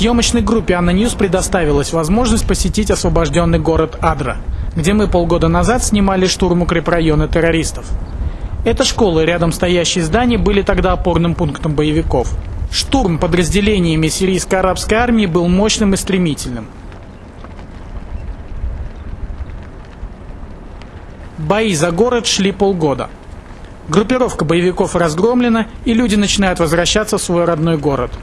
Съемочной группе ANNA News предоставилась возможность посетить освобожденный город Адра, где мы полгода назад снимали штурм укрепрайона террористов. Эта школа и рядом стоящие здания были тогда опорным пунктом боевиков. Штурм подразделениями сирийской арабской армии был мощным и стремительным. Бои за город шли полгода. Группировка боевиков разгромлена, и люди начинают возвращаться в свой родной город –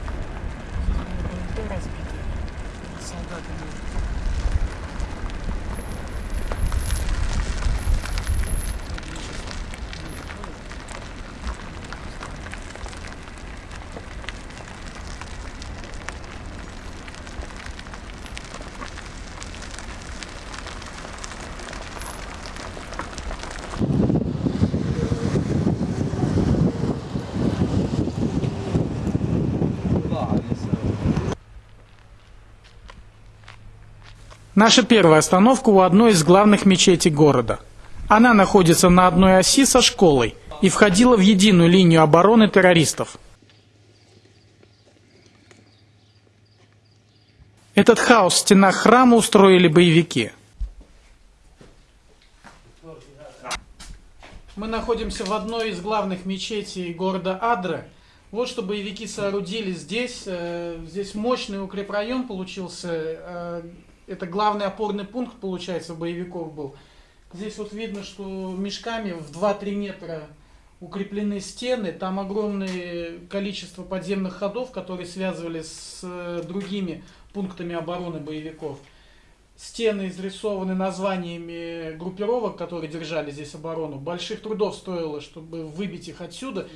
Наша первая остановка у одной из главных мечетей города. Она находится на одной оси со школой и входила в единую линию обороны террористов. Этот хаос в стенах храма устроили боевики. Мы находимся в одной из главных мечетей города Адра. Вот что боевики соорудили здесь. Э, здесь мощный укрепрайон получился э, это главный опорный пункт, получается, боевиков был. Здесь вот видно, что мешками в 2-3 метра укреплены стены, там огромное количество подземных ходов, которые связывали с э, другими пунктами обороны боевиков. Стены изрисованы названиями группировок, которые держали здесь оборону. Больших трудов стоило, чтобы выбить их отсюда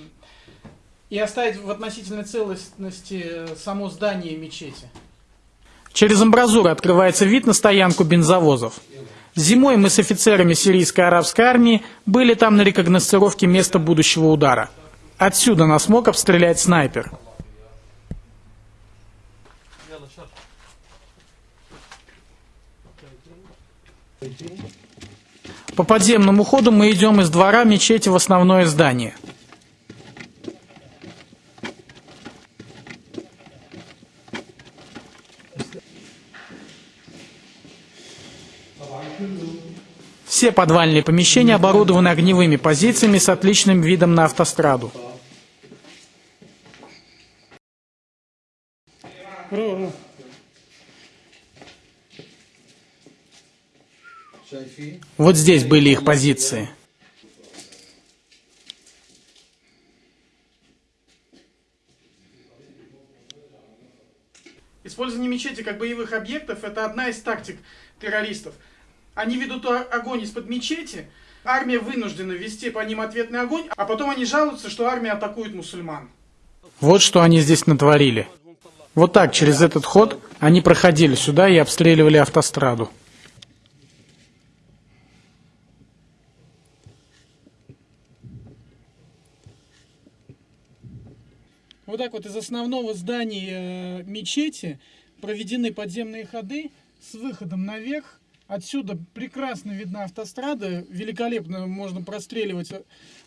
и оставить в относительной целостности э, само здание мечети. Через амбразуру открывается вид на стоянку бензовозов. Зимой мы с офицерами сирийской арабской армии были там на рекогносцировке места будущего удара. Отсюда нас мог обстрелять снайпер. По подземному ходу мы идем из двора мечети в основное здание – Все подвальные помещения оборудованы огневыми позициями с отличным видом на автостраду. Вот здесь были их позиции. Использование мечети как боевых объектов – это одна из тактик террористов – они ведут огонь из-под мечети, армия вынуждена вести по ним ответный огонь, а потом они жалуются, что армия атакует мусульман. Вот что они здесь натворили. Вот так, через этот ход, они проходили сюда и обстреливали автостраду. Вот так вот из основного здания э, мечети проведены подземные ходы с выходом наверх Отсюда прекрасно видна автострада, великолепно можно простреливать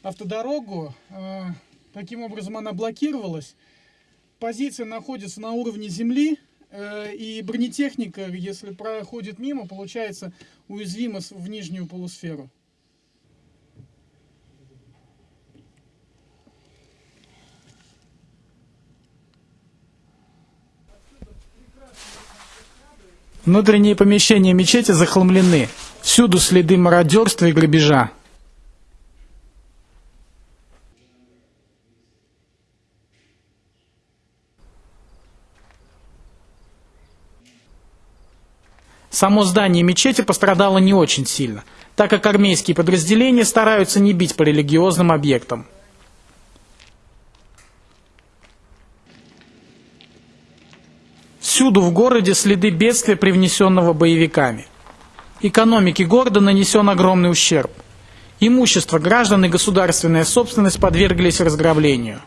автодорогу. А, таким образом она блокировалась. Позиция находится на уровне земли, э, и бронетехника, если проходит мимо, получается уязвима в нижнюю полусферу. Внутренние помещения мечети захламлены. Всюду следы мародерства и грабежа. Само здание мечети пострадало не очень сильно, так как армейские подразделения стараются не бить по религиозным объектам. Всюду в городе следы бедствия, привнесенного боевиками. Экономике города нанесен огромный ущерб. Имущество граждан и государственная собственность подверглись разграблению.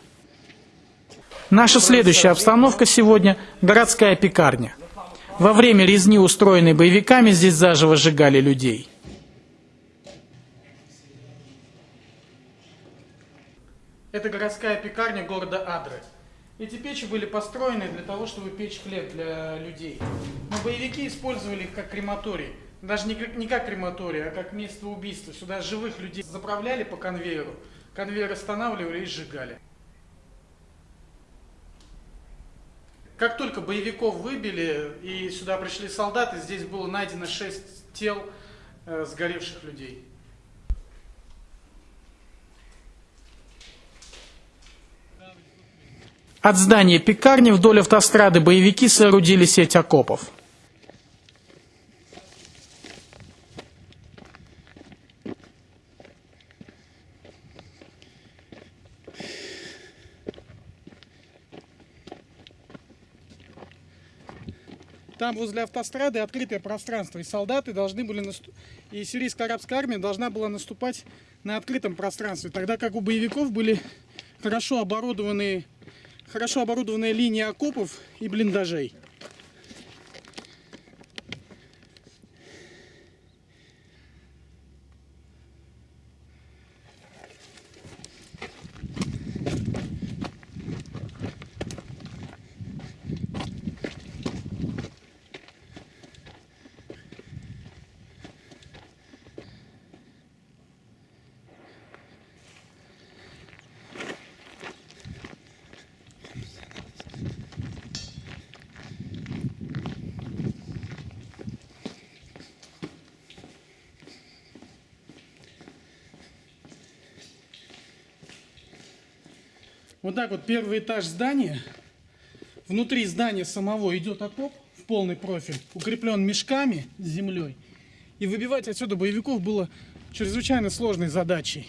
Наша следующая обстановка сегодня – городская пекарня. Во время резни, устроенной боевиками, здесь заживо сжигали людей. Это городская пекарня города Адры. Эти печи были построены для того, чтобы печь хлеб для людей. Но боевики использовали их как крематорий. Даже не как, не как крематорий, а как место убийства. Сюда живых людей заправляли по конвейеру, конвейер останавливали и сжигали. Как только боевиков выбили и сюда пришли солдаты, здесь было найдено 6 тел э, сгоревших людей. От здания пекарни вдоль автострады боевики соорудили сеть окопов. Там возле автострады открытое пространство, и солдаты должны были наступ... и сирийская арабская армия должна была наступать на открытом пространстве, тогда как у боевиков были хорошо оборудованные, хорошо оборудованная линия окопов и блиндажей. Вот так вот первый этаж здания. Внутри здания самого идет окоп в полный профиль, укреплен мешками с землей. И выбивать отсюда боевиков было чрезвычайно сложной задачей.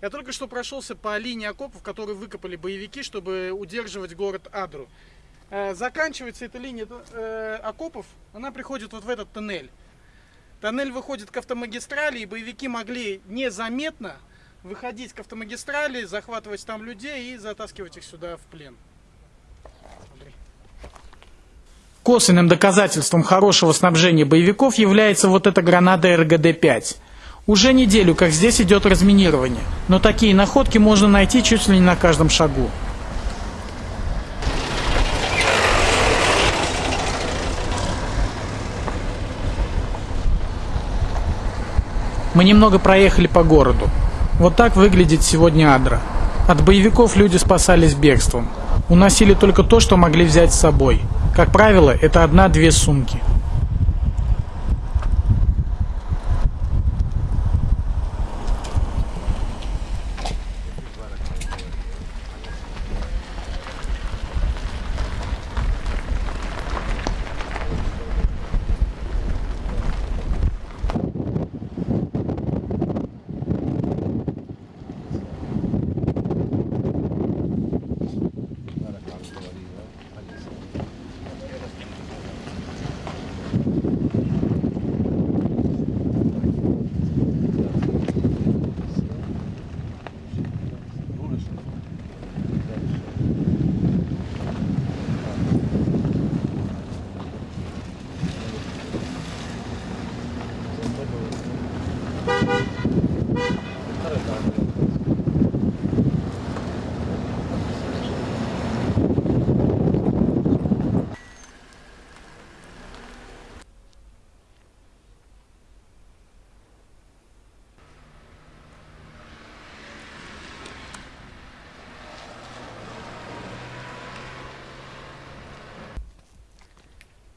Я только что прошелся по линии окопов, которые выкопали боевики, чтобы удерживать город Адру. Э, заканчивается эта линия э, окопов, она приходит вот в этот тоннель. Тоннель выходит к автомагистрали, и боевики могли незаметно выходить к автомагистрали, захватывать там людей и затаскивать их сюда в плен. Косвенным доказательством хорошего снабжения боевиков является вот эта граната РГД-5. Уже неделю, как здесь идет разминирование, но такие находки можно найти чуть ли не на каждом шагу. Мы немного проехали по городу. Вот так выглядит сегодня Адра. От боевиков люди спасались бегством. Уносили только то, что могли взять с собой. Как правило, это одна-две сумки.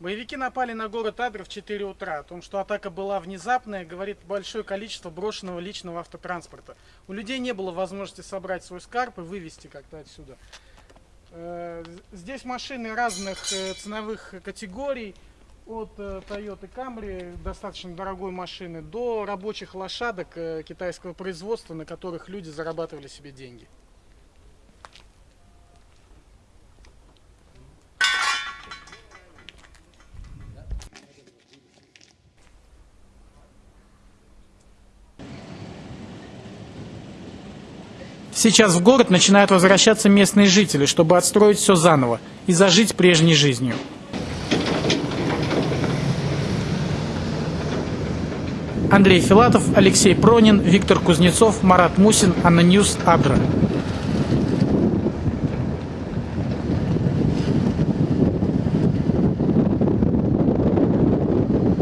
Боевики напали на город Адр в 4 утра. О том, что атака была внезапная, говорит большое количество брошенного личного автотранспорта. У людей не было возможности собрать свой скарб и вывести как-то отсюда. Э, здесь машины разных э, ценовых категорий. от э, Toyota Camry, достаточно дорогой машины, до рабочих лошадок китайского производства, на которых люди зарабатывали себе деньги. Сейчас в город начинают возвращаться местные жители, чтобы отстроить все заново и зажить прежней жизнью. Андрей Филатов, Алексей Пронин, Виктор Кузнецов, Марат Мусин, ANNA News, Адра.